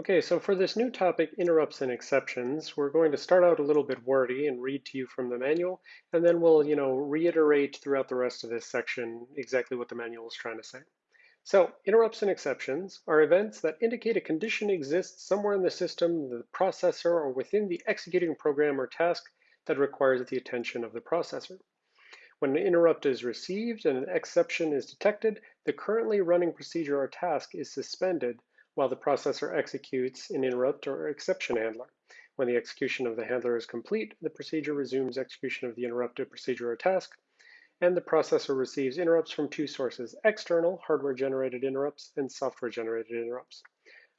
Okay, so for this new topic, interrupts and exceptions, we're going to start out a little bit wordy and read to you from the manual, and then we'll, you know, reiterate throughout the rest of this section exactly what the manual is trying to say. So, interrupts and exceptions are events that indicate a condition exists somewhere in the system, the processor, or within the executing program or task that requires the attention of the processor. When an interrupt is received and an exception is detected, the currently running procedure or task is suspended while the processor executes an interrupt or exception handler. When the execution of the handler is complete, the procedure resumes execution of the interrupted procedure or task, and the processor receives interrupts from two sources, external hardware-generated interrupts and software-generated interrupts.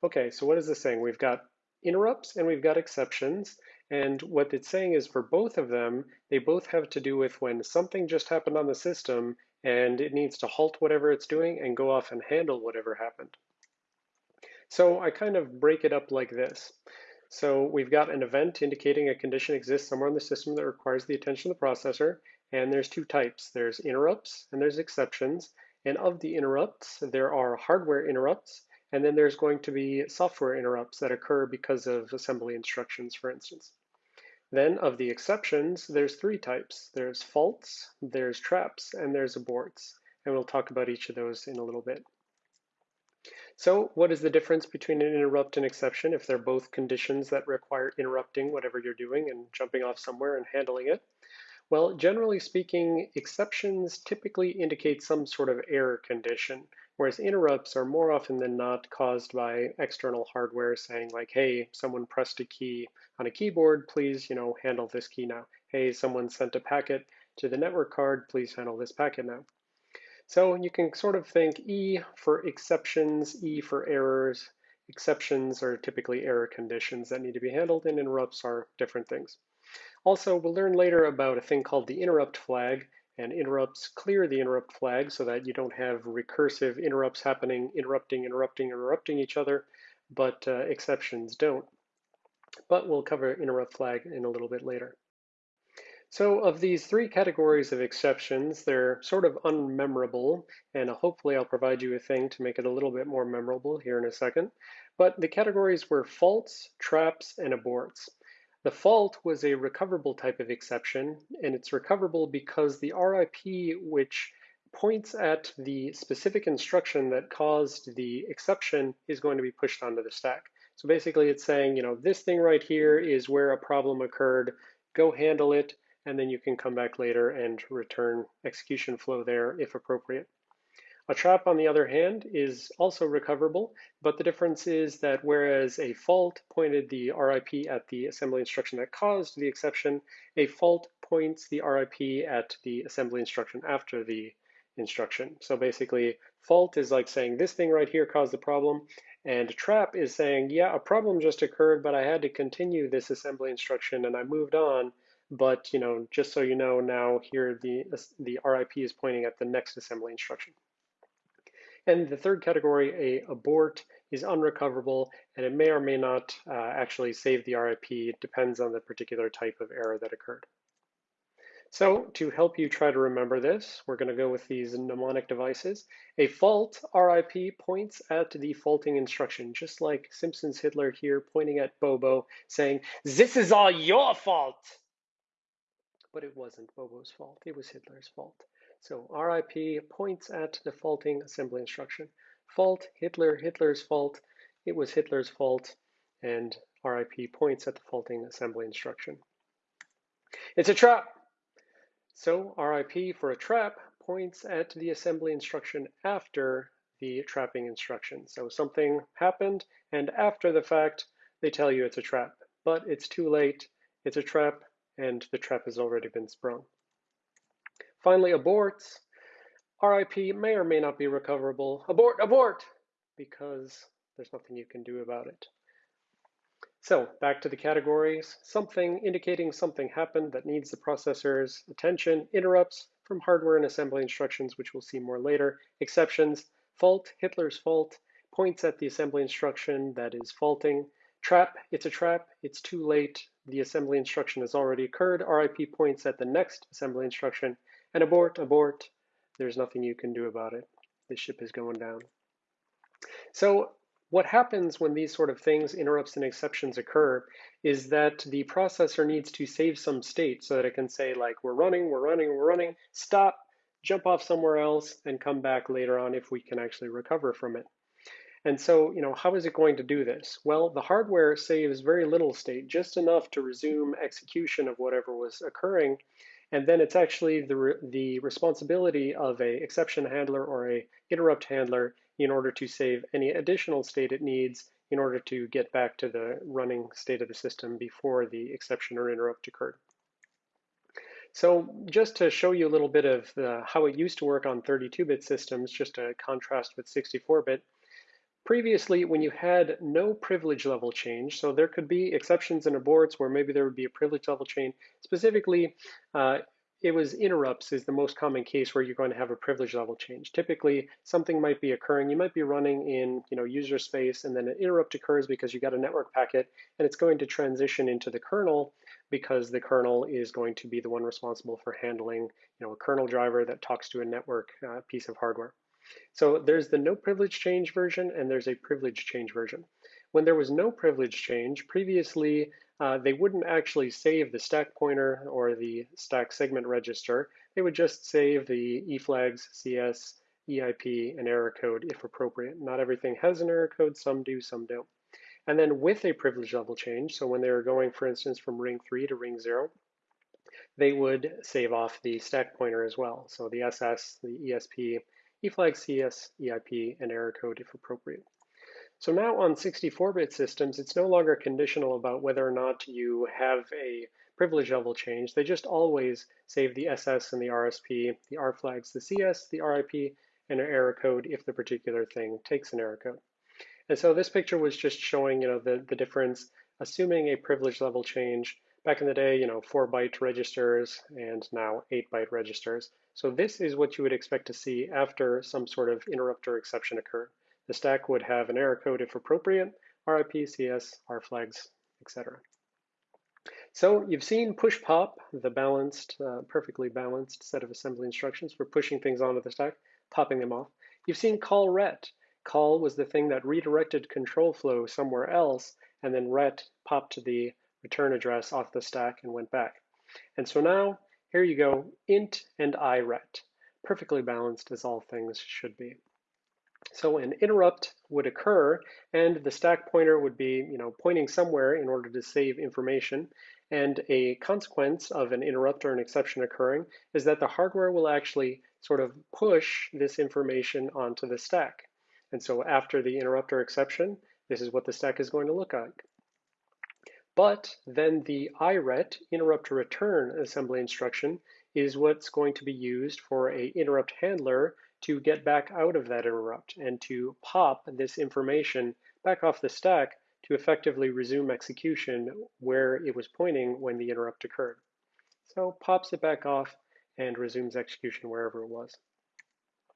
Okay, so what is this saying? We've got interrupts and we've got exceptions, and what it's saying is for both of them, they both have to do with when something just happened on the system and it needs to halt whatever it's doing and go off and handle whatever happened. So I kind of break it up like this. So we've got an event indicating a condition exists somewhere in the system that requires the attention of the processor, and there's two types. There's interrupts and there's exceptions. And of the interrupts, there are hardware interrupts, and then there's going to be software interrupts that occur because of assembly instructions, for instance. Then of the exceptions, there's three types. There's faults, there's traps, and there's aborts. And we'll talk about each of those in a little bit. So what is the difference between an interrupt and exception if they're both conditions that require interrupting whatever you're doing and jumping off somewhere and handling it? Well, generally speaking, exceptions typically indicate some sort of error condition, whereas interrupts are more often than not caused by external hardware saying like, hey, someone pressed a key on a keyboard, please, you know, handle this key now. Hey, someone sent a packet to the network card, please handle this packet now. So you can sort of think E for exceptions, E for errors. Exceptions are typically error conditions that need to be handled, and interrupts are different things. Also, we'll learn later about a thing called the interrupt flag, and interrupts clear the interrupt flag so that you don't have recursive interrupts happening, interrupting, interrupting, interrupting each other, but uh, exceptions don't. But we'll cover interrupt flag in a little bit later. So of these three categories of exceptions, they're sort of unmemorable, and uh, hopefully I'll provide you a thing to make it a little bit more memorable here in a second. But the categories were faults, traps, and aborts. The fault was a recoverable type of exception, and it's recoverable because the RIP which points at the specific instruction that caused the exception is going to be pushed onto the stack. So basically it's saying, you know, this thing right here is where a problem occurred, go handle it, and then you can come back later and return execution flow there if appropriate. A trap, on the other hand, is also recoverable, but the difference is that whereas a fault pointed the RIP at the assembly instruction that caused the exception, a fault points the RIP at the assembly instruction after the instruction. So basically, fault is like saying this thing right here caused the problem, and trap is saying, yeah, a problem just occurred, but I had to continue this assembly instruction and I moved on, but you know, just so you know, now here the, the RIP is pointing at the next assembly instruction. And the third category, a abort, is unrecoverable, and it may or may not uh, actually save the RIP. It depends on the particular type of error that occurred. So to help you try to remember this, we're going to go with these mnemonic devices. A fault, RIP, points at the faulting instruction, just like Simpsons Hitler here pointing at Bobo, saying, this is all your fault but it wasn't Bobo's fault. It was Hitler's fault. So RIP points at the faulting assembly instruction. Fault, Hitler, Hitler's fault. It was Hitler's fault. And RIP points at the faulting assembly instruction. It's a trap. So RIP for a trap points at the assembly instruction after the trapping instruction. So something happened, and after the fact, they tell you it's a trap. But it's too late. It's a trap and the trap has already been sprung. Finally, aborts. RIP may or may not be recoverable. Abort, abort, because there's nothing you can do about it. So back to the categories, something indicating something happened that needs the processor's attention, interrupts from hardware and assembly instructions, which we'll see more later, exceptions, fault, Hitler's fault, points at the assembly instruction that is faulting, trap, it's a trap, it's too late, the assembly instruction has already occurred, RIP points at the next assembly instruction, and abort, abort, there's nothing you can do about it. The ship is going down. So what happens when these sort of things, interrupts and exceptions occur, is that the processor needs to save some state so that it can say like, we're running, we're running, we're running, stop, jump off somewhere else, and come back later on if we can actually recover from it. And so, you know, how is it going to do this? Well, the hardware saves very little state, just enough to resume execution of whatever was occurring. And then it's actually the, re the responsibility of a exception handler or a interrupt handler in order to save any additional state it needs in order to get back to the running state of the system before the exception or interrupt occurred. So just to show you a little bit of the, how it used to work on 32-bit systems, just to contrast with 64-bit, Previously, when you had no privilege level change, so there could be exceptions in aborts where maybe there would be a privilege level change. Specifically, uh, it was interrupts is the most common case where you're going to have a privilege level change. Typically, something might be occurring. You might be running in you know user space, and then an interrupt occurs because you got a network packet, and it's going to transition into the kernel because the kernel is going to be the one responsible for handling you know a kernel driver that talks to a network uh, piece of hardware. So there's the no privilege change version and there's a privilege change version. When there was no privilege change, previously uh, they wouldn't actually save the stack pointer or the stack segment register. They would just save the eFlags, CS, EIP, and error code if appropriate. Not everything has an error code, some do, some don't. And then with a privilege level change, so when they were going, for instance, from ring 3 to ring 0, they would save off the stack pointer as well. So the SS, the ESP, eFlag CS, EIP, and error code if appropriate. So now on 64-bit systems, it's no longer conditional about whether or not you have a privilege level change. They just always save the SS and the RSP, the R flags, the CS, the RIP, and an error code if the particular thing takes an error code. And so this picture was just showing, you know, the, the difference, assuming a privilege level change. Back in the day, you know, four byte registers and now eight byte registers. So this is what you would expect to see after some sort of interrupt or exception occurred. The stack would have an error code if appropriate, RIP, CS, R flags, etc. So you've seen push pop, the balanced, uh, perfectly balanced set of assembly instructions for pushing things onto the stack, popping them off. You've seen call ret. Call was the thing that redirected control flow somewhere else, and then ret popped the return address off the stack and went back. And so now here you go, int and iret, perfectly balanced as all things should be. So an interrupt would occur and the stack pointer would be you know, pointing somewhere in order to save information. And a consequence of an interrupt or an exception occurring is that the hardware will actually sort of push this information onto the stack. And so after the interrupt or exception, this is what the stack is going to look like. But then the iret, interrupt return assembly instruction, is what's going to be used for a interrupt handler to get back out of that interrupt and to pop this information back off the stack to effectively resume execution where it was pointing when the interrupt occurred. So pops it back off and resumes execution wherever it was.